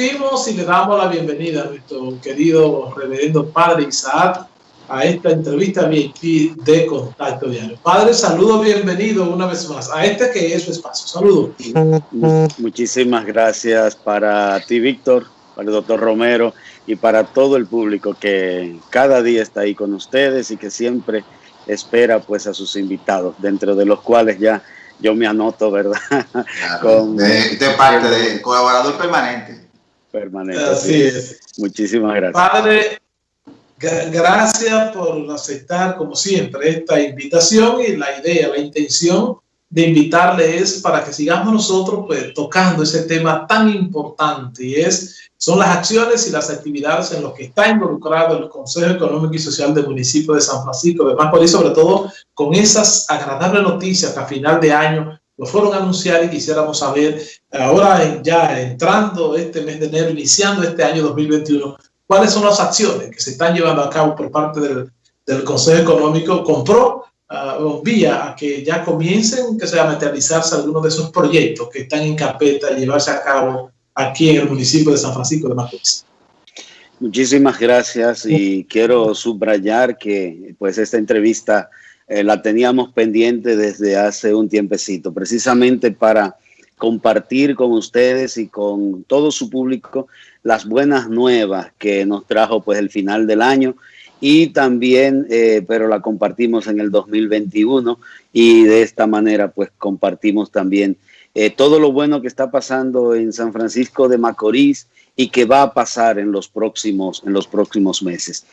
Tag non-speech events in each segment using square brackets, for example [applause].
recibimos y le damos la bienvenida a nuestro querido reverendo Padre Isaac a esta entrevista de Contacto Diario. Padre, saludo, bienvenido una vez más a este que es su espacio. Saludos. Muchísimas gracias para ti, Víctor, para el doctor Romero y para todo el público que cada día está ahí con ustedes y que siempre espera pues a sus invitados, dentro de los cuales ya yo me anoto, ¿verdad? [laughs] Con, de, parte de colaborador permanente. Permanente. Así es. Muchísimas gracias. Padre, gracias por aceptar, como siempre, esta invitación y la idea, la intención de invitarle es para que sigamos nosotros pues, tocando ese tema tan importante y es son las acciones y las actividades en las que está involucrado el Consejo Económico y Social del municipio de San Francisco de Macorís, sobre todo con esas agradables noticias que a final de año lo fueron a anunciar y quisiéramos saber, ahora ya entrando este mes de enero, iniciando este año 2021, cuáles son las acciones que se están llevando a cabo por parte del, del Consejo Económico compró uh, vía a que ya comiencen que se a materializarse algunos de esos proyectos que están en carpeta y llevarse a cabo aquí en el municipio de San Francisco de Macorís. Muchísimas gracias y quiero subrayar que pues esta entrevista eh, la teníamos pendiente desde hace un tiempecito, precisamente para compartir con ustedes y con todo su público las buenas nuevas que nos trajo pues el final del año y también, eh, pero la compartimos en el 2021 y de esta manera pues compartimos también eh, todo lo bueno que está pasando en San Francisco de Macorís y que va a pasar en los próximos, en los próximos meses.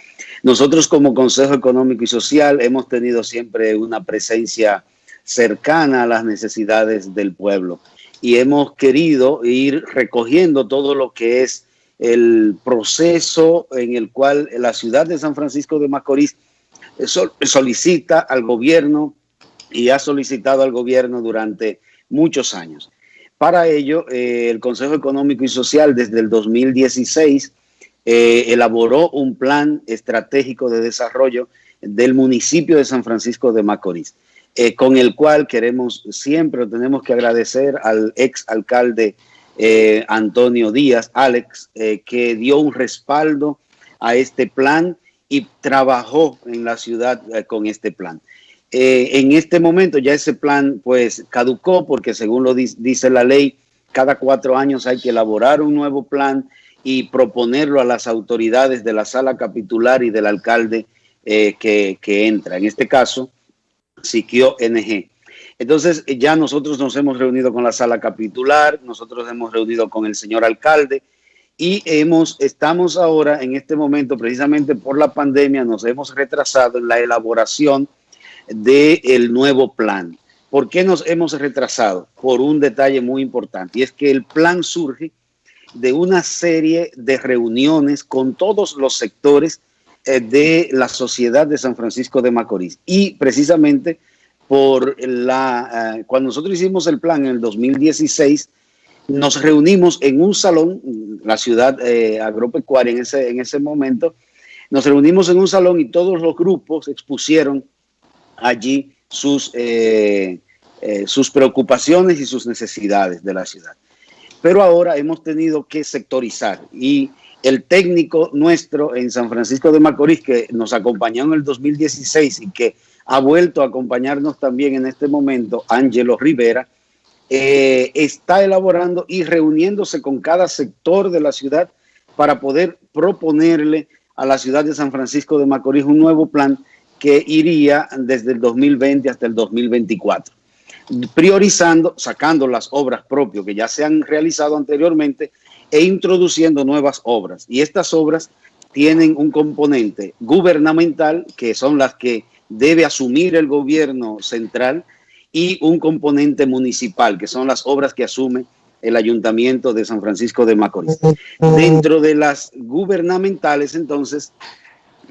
Nosotros como Consejo Económico y Social hemos tenido siempre una presencia cercana a las necesidades del pueblo y hemos querido ir recogiendo todo lo que es el proceso en el cual la ciudad de San Francisco de Macorís solicita al gobierno y ha solicitado al gobierno durante muchos años. Para ello, eh, el Consejo Económico y Social desde el 2016 eh, elaboró un plan estratégico de desarrollo del municipio de San Francisco de Macorís, eh, con el cual queremos siempre, tenemos que agradecer al ex alcalde Antonio Díaz, Alex, que dio un respaldo a este plan y trabajó en la ciudad con este plan. Eh, en este momento ya ese plan pues caducó porque según lo dice la ley, cada cuatro años hay que elaborar un nuevo plan y proponerlo a las autoridades de la sala capitular y del alcalde eh, que, entra. En este caso, Siquio NG. Entonces ya nosotros nos hemos reunido con la sala capitular, nosotros hemos reunido con el señor alcalde y hemos, estamos ahora en este momento precisamente por la pandemia, nos hemos retrasado en la elaboración del nuevo plan. ¿Por qué nos hemos retrasado? Por un detalle muy importante, y es que el plan surge de una serie de reuniones con todos los sectores eh, de la sociedad de San Francisco de Macorís. Y precisamente por la, eh, cuando nosotros hicimos el plan en el 2016, nos reunimos en un salón, la ciudad eh, agropecuaria en ese, en ese momento, nos reunimos en un salón y todos los grupos expusieron allí sus, eh, eh, sus preocupaciones y sus necesidades de la ciudad. Pero ahora hemos tenido que sectorizar y el técnico nuestro en San Francisco de Macorís, que nos acompañó en el 2016 y que ha vuelto a acompañarnos también en este momento, Ángelo Rivera, eh, está elaborando y reuniéndose con cada sector de la ciudad para poder proponerle a la ciudad de San Francisco de Macorís un nuevo plan que iría desde el 2020 hasta el 2024, priorizando, sacando las obras propias que ya se han realizado anteriormente e introduciendo nuevas obras. Y estas obras tienen un componente gubernamental, que son las que debe asumir el gobierno central, y un componente municipal, que son las obras que asume el ayuntamiento de San Francisco de Macorís. Dentro de las gubernamentales, entonces,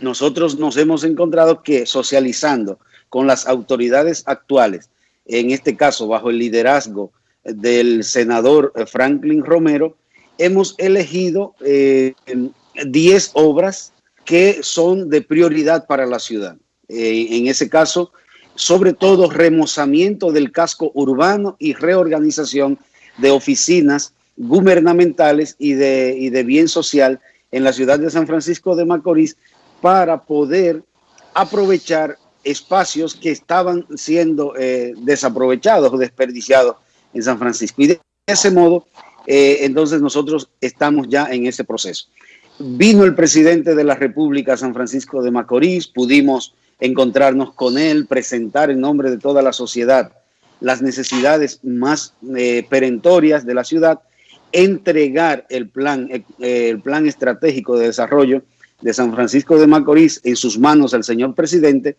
nosotros nos hemos encontrado que socializando con las autoridades actuales, en este caso bajo el liderazgo del senador Franklin Romero, hemos elegido 10 eh, obras que son de prioridad para la ciudad. Eh, en ese caso, sobre todo remozamiento del casco urbano y reorganización de oficinas gubernamentales y de bien social en la ciudad de San Francisco de Macorís para poder aprovechar espacios que estaban siendo eh, desaprovechados o desperdiciados en San Francisco. Y de ese modo, eh, entonces nosotros estamos ya en ese proceso. Vino el presidente de la República San Francisco de Macorís, pudimos encontrarnos con él, presentar en nombre de toda la sociedad las necesidades más eh, perentorias de la ciudad, entregar el plan, el plan estratégico de desarrollo de San Francisco de Macorís en sus manos al señor presidente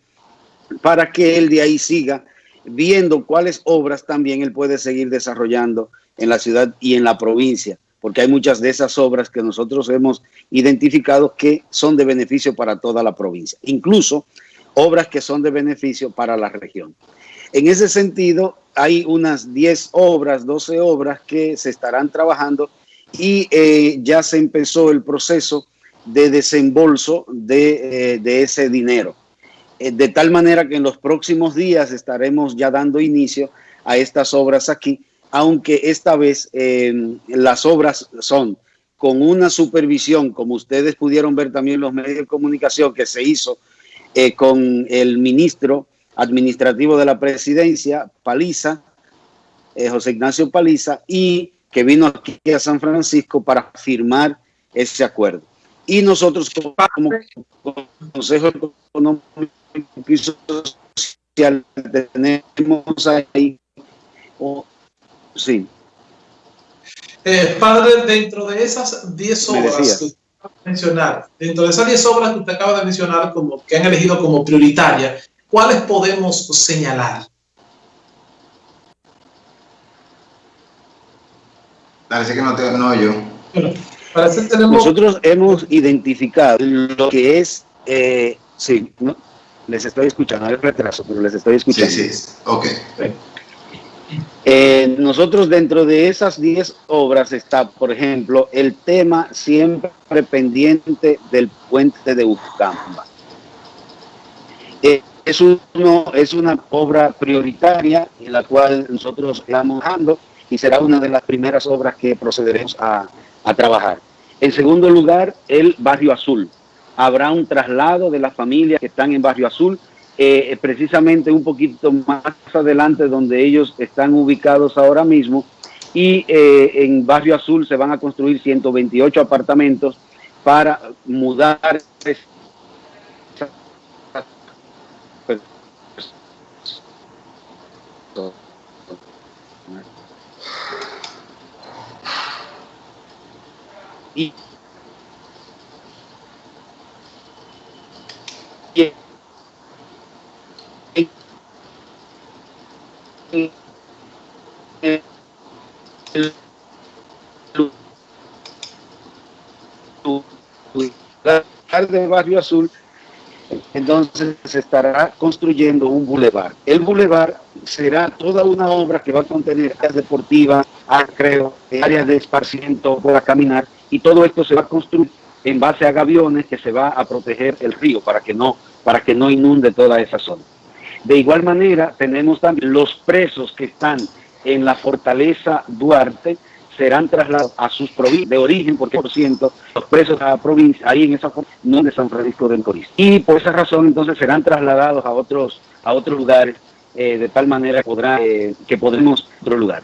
para que él de ahí siga viendo cuáles obras también él puede seguir desarrollando en la ciudad y en la provincia, porque hay muchas de esas obras que nosotros hemos identificado que son de beneficio para toda la provincia, incluso obras que son de beneficio para la región. En ese sentido, hay unas 10 obras, 12 obras que se estarán trabajando y eh, ya se empezó el proceso de desembolso de, eh, ese dinero. Eh, de tal manera que en los próximos días estaremos ya dando inicio a estas obras aquí, aunque esta vez las obras son con una supervisión, como ustedes pudieron ver también en los medios de comunicación, que se hizo con el ministro administrativo de la presidencia, Paliza, eh, José Ignacio Paliza, y que vino aquí a San Francisco para firmar ese acuerdo. Y nosotros como, Consejo Económico y Social tenemos ahí, sí. Eh, padre, dentro de esas 10 obras que mencionar, dentro de esas 10 obras que usted acaba de mencionar como que han elegido como prioritarias, ¿cuáles podemos señalar? Parece que no te no yo. Nosotros hemos identificado lo que es, eh, sí, ¿no? les estoy escuchando, hay retraso, pero les estoy escuchando. Sí, sí, ok. Eh, nosotros dentro de esas 10 obras está, por ejemplo, el tema siempre pendiente del puente de Ucamba. Eh, es, uno, es una obra prioritaria en la cual nosotros estamos trabajando y será una de las primeras obras que procederemos a, a trabajar. En segundo lugar, el Barrio Azul. Habrá un traslado de las familias que están en Barrio Azul, eh, precisamente un poquito más adelante donde ellos están ubicados ahora mismo. Y eh, en Barrio Azul se van a construir 128 apartamentos para mudar y, y de Barrio Azul entonces se estará construyendo un bulevar. El bulevar será toda una obra que va a contener áreas deportivas, áreas de esparcimiento para caminar, y todo esto se va a construir en base a gaviones que se va a proteger el río para que no, para que no inunde toda esa zona. De igual manera, tenemos también los presos que están en la fortaleza Duarte, serán trasladados a sus provincias de origen, porque por ciento los presos de la provincia, ahí en esa no de San Francisco de Encorís. Y por esa razón, entonces, serán trasladados a otros, a otros lugares, eh, de tal manera podrá, eh, que podremos otro lugar.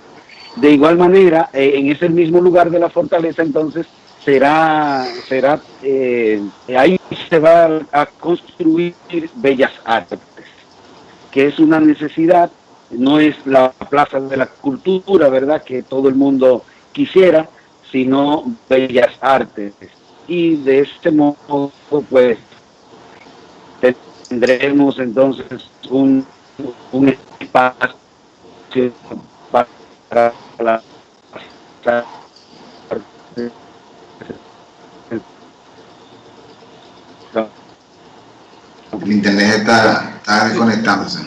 De igual manera, eh, en ese mismo lugar de la fortaleza, entonces, será, será ahí se va a construir Bellas Artes, que es una necesidad no es la plaza de la cultura, ¿verdad? Que todo el mundo quisiera, sino bellas artes. Y de este modo, pues, tendremos entonces un, un espacio para la el internet está, está desconectándose.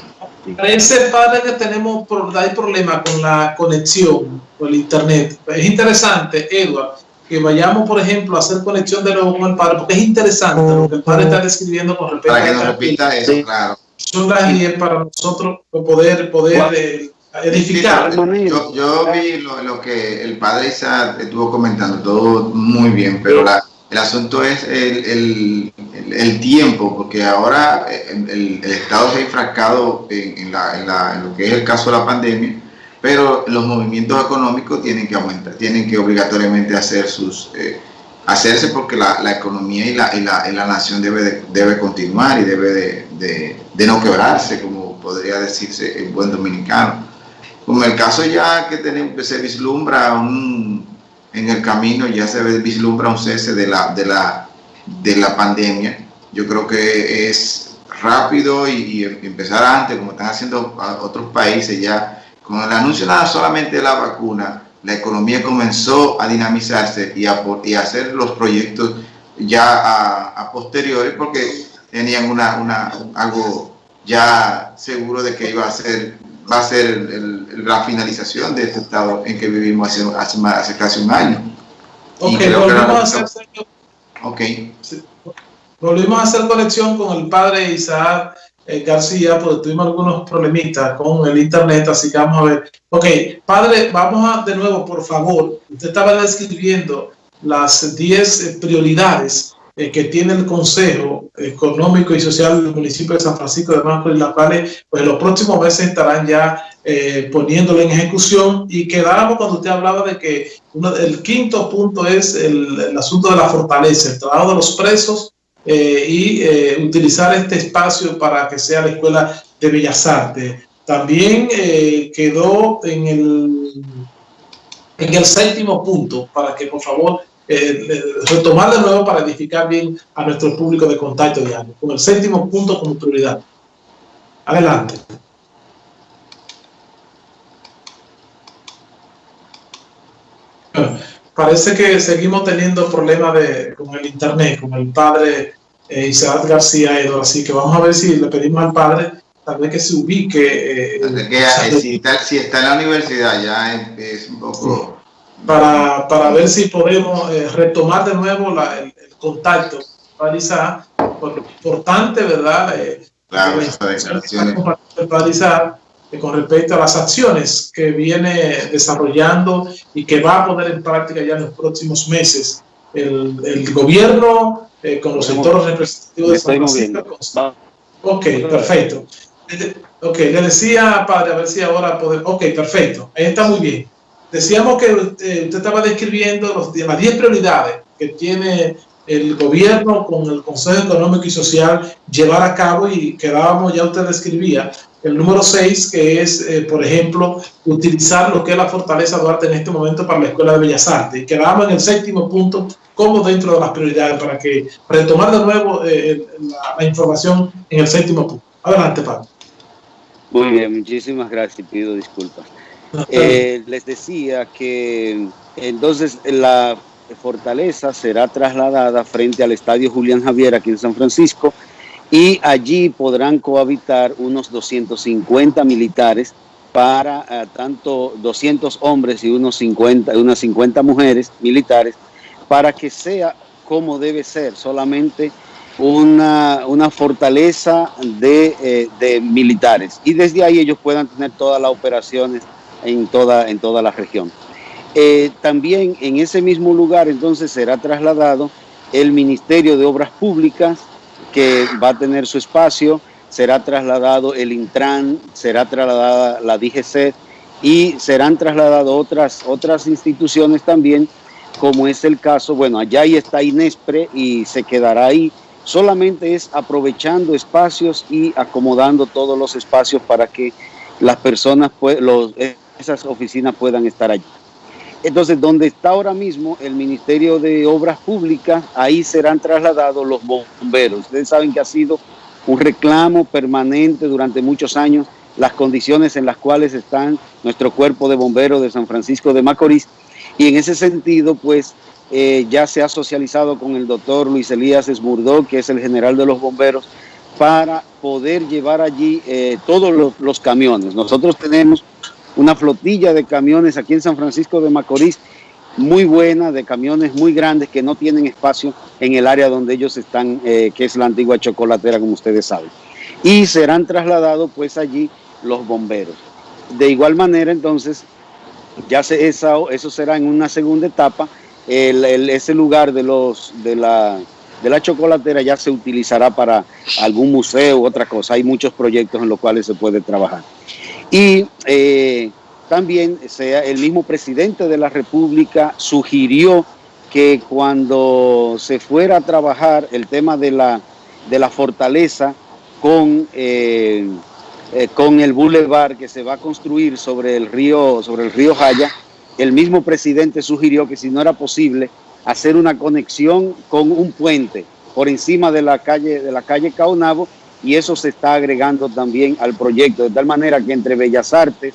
Parece, padre, que tenemos hay problema con la conexión, con el internet. Es interesante, Edward, que vayamos, por ejemplo, a hacer conexión de nuevo con el padre, porque es interesante lo que el padre está describiendo con respecto para que nos repita eso, claro. Son las 10 para nosotros poder, poder eh, edificar. yo, yo, vi lo, que el padre Isa estuvo comentando, todo muy bien, pero la, el asunto es el, el, el, tiempo, porque ahora el, Estado se ha enfrascado en, la, en, la, en, lo que es el caso de la pandemia, pero los movimientos económicos tienen que aumentar, tienen que obligatoriamente hacer sus, eh, hacerse porque la, la economía y la, y la, la, nación debe, debe continuar y debe de, de, de no quebrarse, como podría decirse en buen dominicano. Como el caso ya que se vislumbra un, en el camino, ya se vislumbra un cese de la, de la, de la pandemia. Yo creo que es rápido y, empezar antes, como están haciendo otros países ya. Con el anuncio nada solamente de la vacuna, la economía comenzó a dinamizarse y a, y hacer los proyectos ya a, a posteriores porque tenían una, una, algo ya seguro de que iba a ser va a ser la finalización de este estado en que vivimos hace, hace, hace casi un año. Ok, volvimos a, hacer, okay. volvimos a hacer conexión con el padre Isaac eh, García, porque tuvimos algunos problemitas con el internet, así que vamos a ver. Ok, padre, vamos a de nuevo, por favor. Usted estaba describiendo las 10 eh, prioridades eh, que tiene el Consejo Económico y Social del municipio de San Francisco de Macorís, las cuales pues, los próximos meses estarán ya eh, poniéndolo en ejecución y quedábamos cuando usted hablaba de que uno, el quinto punto es el, el, asunto de la fortaleza, el trabajo de los presos eh, y eh, utilizar este espacio para que sea la Escuela de Bellas Artes. También eh, quedó en el, en el séptimo punto, para que por favor eh, retomar de nuevo para edificar bien a nuestro público de contacto diario, con el séptimo punto como prioridad. Adelante. parece que seguimos teniendo problemas de, con el internet, con el padre eh, Isaac García Edo, así que vamos a ver si le pedimos al padre tal vez que se ubique. Eh, que, si, está, si, está, en la universidad ya es, es un poco para, para ver si podemos eh, retomar de nuevo la, el, el, contacto realizar, por lo importante, ¿verdad? Eh, claro, realizar eh, con respecto a las acciones que viene desarrollando y que va a poner en práctica ya en los próximos meses el, el gobierno eh, con los sectores representativos de San Francisco. Ok, perfecto. Ok, le decía, padre, a ver si ahora podemos... Ok, perfecto. Ahí está muy bien. Decíamos que eh, usted estaba describiendo los, las 10 prioridades que tiene el gobierno con el Consejo Económico y Social llevar a cabo y quedábamos, ya usted describía, el número 6, que es, eh, por ejemplo, utilizar lo que es la Fortaleza Duarte en este momento para la Escuela de Bellas Artes. Y quedábamos en el séptimo punto, como dentro de las prioridades, para que retomar de nuevo eh, la, la, información en el séptimo punto. Adelante, Pablo. Muy bien, muchísimas gracias y pido disculpas. Eh, les decía que entonces la fortaleza será trasladada frente al Estadio Julián Javier aquí en San Francisco y allí podrán cohabitar unos 250 militares para uh, tanto 200 hombres y unos 50, unas 50 mujeres militares para que sea como debe ser, solamente una, una fortaleza de, eh, de militares. Y desde ahí ellos puedan tener todas las operaciones en toda, en toda la región. Eh, también en ese mismo lugar entonces será trasladado el Ministerio de Obras Públicas, que va a tener su espacio, será trasladado el Intran, será trasladada la DGC y serán trasladadas otras, otras instituciones también, como es el caso, bueno, allá ahí está Inespre y se quedará ahí. Solamente es aprovechando espacios y acomodando todos los espacios para que las personas, los, esas oficinas puedan estar allí. Entonces, donde está ahora mismo el Ministerio de Obras Públicas, ahí serán trasladados los bomberos. Ustedes saben que ha sido un reclamo permanente durante muchos años las condiciones en las cuales están nuestro cuerpo de bomberos de San Francisco de Macorís. Y en ese sentido, pues, eh, ya se ha socializado con el doctor Luis Elías Esmurdó, que es el general de los bomberos, para poder llevar allí eh, todos los, los camiones. Nosotros tenemos una flotilla de camiones aquí en San Francisco de Macorís, muy buena, de camiones muy grandes que no tienen espacio en el área donde ellos están, eh, que es la antigua chocolatera, como ustedes saben. Y serán trasladados pues allí los bomberos. de igual manera, entonces, ya se, eso será en una segunda etapa. ese lugar de, los, de, la, de la chocolatera ya se utilizará para algún museo u otra cosa. Hay muchos proyectos en los cuales se puede trabajar. Y eh, también sea, el mismo presidente de la República sugirió que cuando se fuera a trabajar el tema de la, de la fortaleza con, eh, eh, con el bulevar que se va a construir sobre el río, sobre el río Jaya, el mismo presidente sugirió que si no era posible hacer una conexión con un puente por encima de la calle, de la calle Caonabo, y eso se está agregando también al proyecto, de tal manera que entre Bellas Artes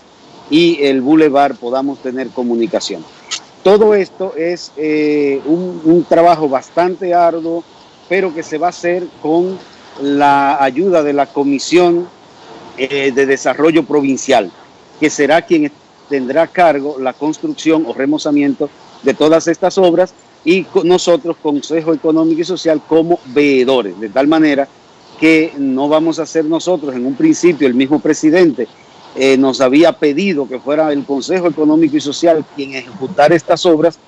y el Boulevard podamos tener comunicación. Todo esto es eh, un, trabajo bastante arduo, pero que se va a hacer con la ayuda de la Comisión eh, de Desarrollo Provincial, que será quien tendrá a cargo la construcción o remozamiento de todas estas obras y nosotros, Consejo Económico y Social, como veedores, de tal manera que no vamos a ser nosotros, en un principio el mismo presidente eh, nos había pedido que fuera el Consejo Económico y Social quien ejecutara estas obras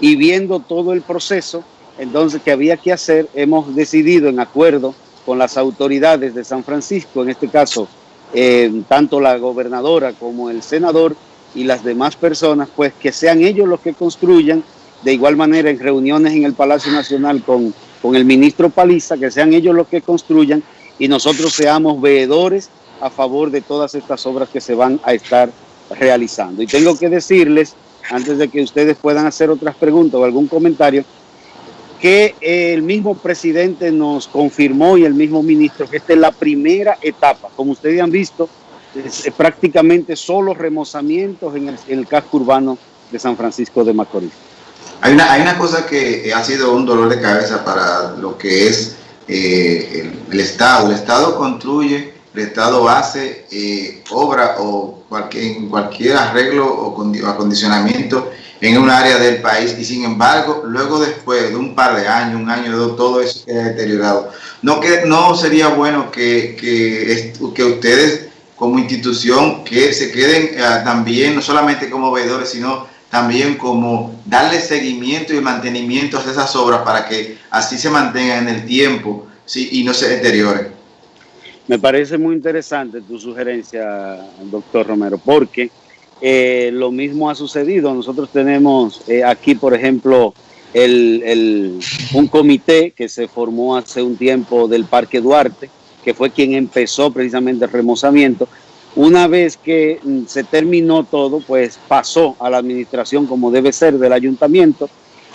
y viendo todo el proceso, entonces que había que hacer, hemos decidido en acuerdo con las autoridades de San Francisco, en este caso eh, tanto la gobernadora como el senador y las demás personas, pues que sean ellos los que construyan, de igual manera en reuniones en el Palacio Nacional con con el ministro Paliza, que sean ellos los que construyan y nosotros seamos veedores a favor de todas estas obras que se van a estar realizando. Y tengo que decirles, antes de que ustedes puedan hacer otras preguntas o algún comentario, que el mismo presidente nos confirmó y el mismo ministro que esta es la primera etapa. Como ustedes han visto, es prácticamente solo remozamientos en el casco urbano de San Francisco de Macorís. Hay una, hay una cosa que ha sido un dolor de cabeza para lo que es eh, el, Estado. El Estado construye, el Estado hace eh, obra o cualquier, cualquier arreglo o acondicionamiento en un área del país y sin embargo, luego después de un par de años, un año todo eso queda deteriorado. No, que, no sería bueno que, que, que ustedes como institución que se queden eh, también, no solamente como veedores, sino también como darle seguimiento y mantenimiento a esas obras para que así se mantengan en el tiempo y no se deterioren. Me parece muy interesante tu sugerencia, doctor Romero, porque eh, lo mismo ha sucedido. Nosotros tenemos eh, aquí, por ejemplo, el, un comité que se formó hace un tiempo del Parque Duarte, que fue quien empezó precisamente el remozamiento una vez que mm, se terminó todo, pues pasó a la administración como debe ser del ayuntamiento.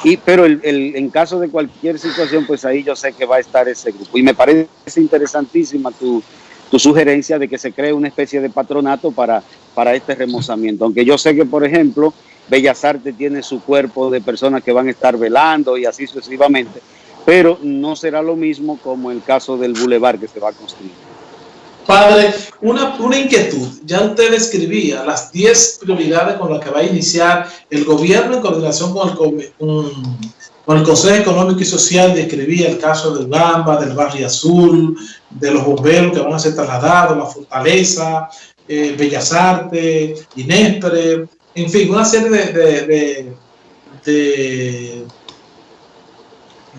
Y, pero el, en caso de cualquier situación, pues ahí yo sé que va a estar ese grupo. Y me parece interesantísima tu, tu sugerencia de que se cree una especie de patronato para, para este remozamiento. Aunque yo sé que, por ejemplo, Bellas Artes tiene su cuerpo de personas que van a estar velando y así sucesivamente, pero no será lo mismo como el caso del bulevar que se va a construir. Padre, una, una inquietud. Ya usted describía las 10 prioridades con las que va a iniciar el gobierno en coordinación con el, con el Consejo Económico y Social. Describía el caso del Gamba, del Barrio Azul, de los bomberos que van a ser trasladados, la Fortaleza, eh, Bellas Artes, Inespre, en fin, una serie de, de, de,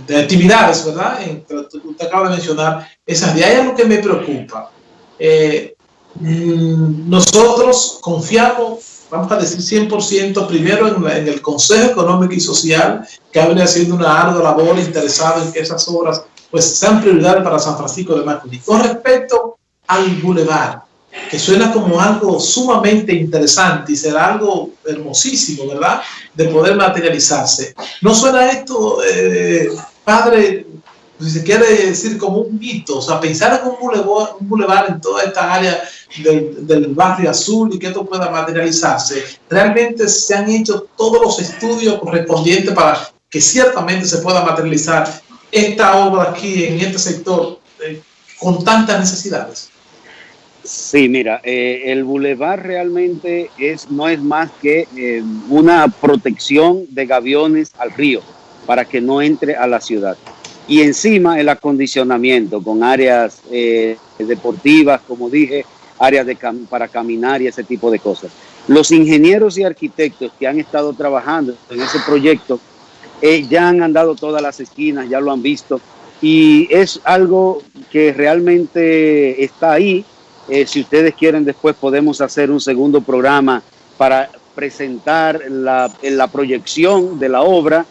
de actividades, ¿verdad? Usted acaba de mencionar esas de ahí es lo que me preocupa eh, mm, nosotros confiamos, vamos a decir 100%, primero en, el Consejo Económico y Social, que ha venido haciendo una ardua labor interesada en que esas obras pues sean prioridades para San Francisco de Macorís. Con respecto al bulevar, que suena como algo sumamente interesante y será algo hermosísimo, ¿verdad? De poder materializarse. ¿No suena esto, eh, padre, si se quiere decir como un mito, o sea, pensar en un bulevar, un bulevar en toda esta área del, del, barrio azul y que esto pueda materializarse, realmente se han hecho todos los estudios correspondientes para que ciertamente se pueda materializar esta obra aquí en este sector eh, con tantas necesidades. Sí, mira, eh, el bulevar realmente es, no es más que eh, una protección de gaviones al río para que no entre a la ciudad y encima el acondicionamiento con áreas eh, deportivas, como dije, áreas para caminar y ese tipo de cosas. Los ingenieros y arquitectos que han estado trabajando en ese proyecto eh, ya han andado todas las esquinas, ya lo han visto y es algo que realmente está ahí. Eh, si ustedes quieren, después podemos hacer un segundo programa para presentar la proyección de la obra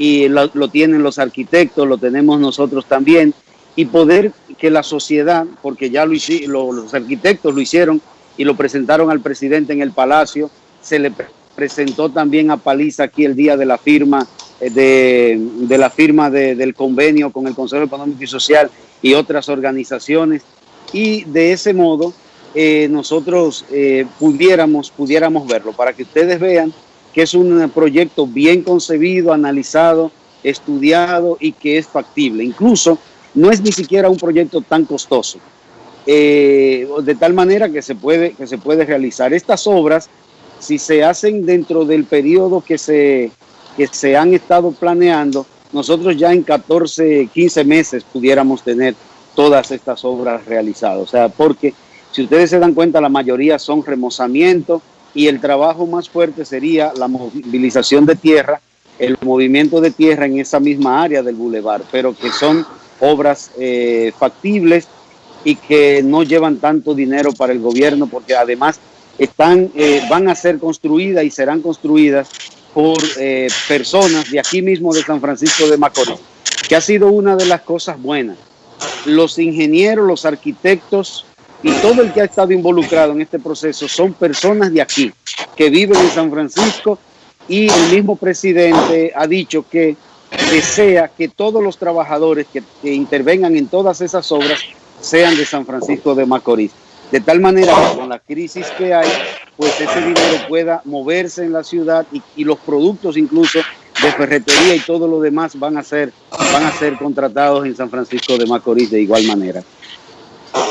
y lo, tienen los arquitectos, lo tenemos nosotros también, y poder que la sociedad, porque ya lo los arquitectos lo hicieron y lo presentaron al presidente en el Palacio, se le presentó también a Paliza aquí el día de la firma eh, de, la firma del convenio con el Consejo Económico y Social y otras organizaciones y de ese modo eh, nosotros eh, pudiéramos, pudiéramos verlo. Para que ustedes vean que es un proyecto bien concebido, analizado, estudiado y que es factible. Incluso no es ni siquiera un proyecto tan costoso, eh, de tal manera que se, puede, que se puede realizar. Estas obras, si se hacen dentro del periodo que se, que se han estado planeando, nosotros ya en 14, 15 meses pudiéramos tener todas estas obras realizadas. O sea, porque si ustedes se dan cuenta, la mayoría son remozamiento, y el trabajo más fuerte sería la movilización de tierra, el movimiento de tierra en esa misma área del bulevar, pero que son obras eh, factibles y que no llevan tanto dinero para el gobierno porque además están, eh, van a ser construidas y serán construidas por eh, personas de aquí mismo de San Francisco de Macorís, que ha sido una de las cosas buenas. Los ingenieros, los arquitectos, y todo el que ha estado involucrado en este proceso son personas de aquí, que viven en San Francisco y el mismo presidente ha dicho que desea que todos los trabajadores que, intervengan en todas esas obras sean de San Francisco de Macorís. De tal manera que con la crisis que hay, pues ese dinero pueda moverse en la ciudad y, los productos incluso de ferretería y todo lo demás van a ser, van a ser contratados en San Francisco de Macorís de igual manera.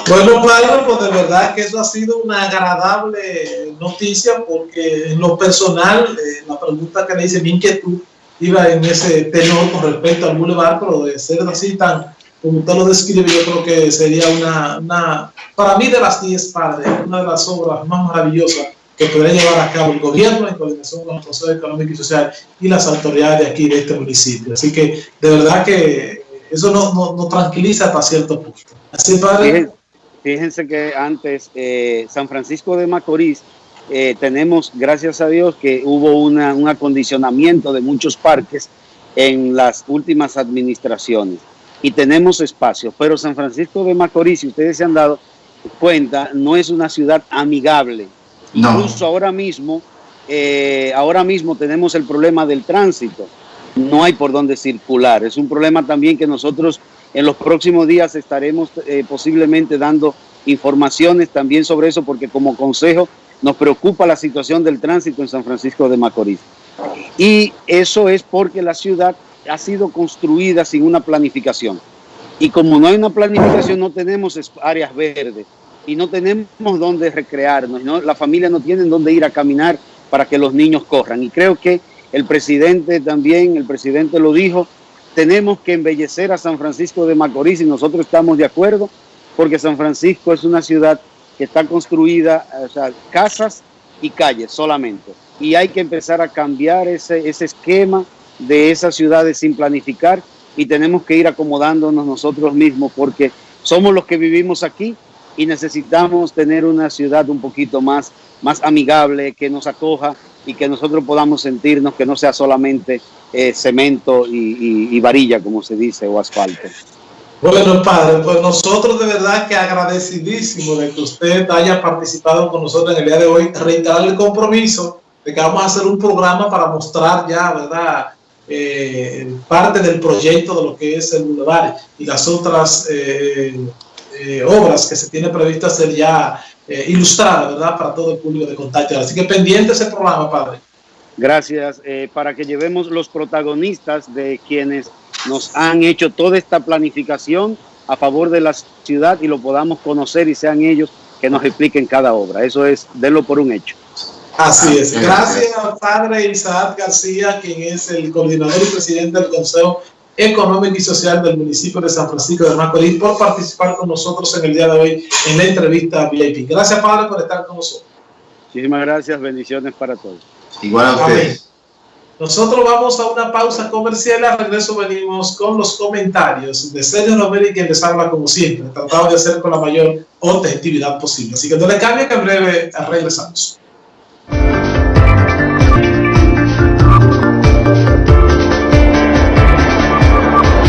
Bueno, padre, pues de verdad que eso ha sido una agradable noticia porque en lo personal, eh, la pregunta que le hice, mi inquietud iba en ese tenor con respecto al Boulevard, pero de ser así tan, como usted lo describe, yo creo que sería una, una para mí de las 10 padres, una de las obras más maravillosas que podría llevar a cabo el gobierno en coordinación con el Consejo Económico y Social y las autoridades de aquí, de este municipio. Así que de verdad que eso nos no, no tranquiliza hasta cierto punto. Así, padre. Fíjense que antes eh, San Francisco de Macorís eh, tenemos, gracias a Dios, que hubo un acondicionamiento de muchos parques en las últimas administraciones y tenemos espacio, pero San Francisco de Macorís, si ustedes se han dado cuenta, no es una ciudad amigable. Incluso ahora mismo, eh, ahora mismo tenemos el problema del tránsito. No hay por dónde circular. Es un problema también que nosotros en los próximos días estaremos eh, posiblemente dando informaciones también sobre eso porque como consejo nos preocupa la situación del tránsito en San Francisco de Macorís. Y eso es porque la ciudad ha sido construida sin una planificación. Y como no hay una planificación, no tenemos áreas verdes y no tenemos dónde recrearnos. ¿no? La familia no tiene dónde ir a caminar para que los niños corran. Y creo que el presidente también, el presidente lo dijo, tenemos que embellecer a San Francisco de Macorís y nosotros estamos de acuerdo porque San Francisco es una ciudad que está construida, o sea, casas y calles solamente. Y hay que empezar a cambiar ese, ese esquema de esas ciudades sin planificar y tenemos que ir acomodándonos nosotros mismos porque somos los que vivimos aquí y necesitamos tener una ciudad un poquito más, más amigable, que nos acoja y que nosotros podamos sentirnos que no sea solamente eh, cemento y, varilla, como se dice, o asfalto. Bueno, padre, pues nosotros de verdad que agradecidísimo de que usted haya participado con nosotros en el día de hoy, reiterar el compromiso de que vamos a hacer un programa para mostrar ya, ¿verdad?, eh, parte del proyecto de lo que es el Boulevard y las otras eh, obras que se tiene previsto hacer ya ilustradas, ¿verdad?, para todo el público de contacto. Así que pendiente ese programa, padre. Gracias, eh, para que llevemos los protagonistas de quienes nos han hecho toda esta planificación a favor de la ciudad y lo podamos conocer y sean ellos que nos expliquen cada obra. Eso es, denlo por un hecho. Así es. Gracias, padre Isaac García, quien es el coordinador y presidente del Consejo económica y social del municipio de San Francisco de Macorís, por participar con nosotros en el día de hoy en la entrevista VIP. Gracias, Padre, por estar con nosotros. Muchísimas gracias, bendiciones para todos. Igual a ustedes. Nosotros vamos a una pausa comercial. A regreso venimos con los comentarios de Sergio Romero y quien les habla como siempre. Tratamos de hacer con la mayor objetividad posible. Así que no le cambie que en breve regresamos.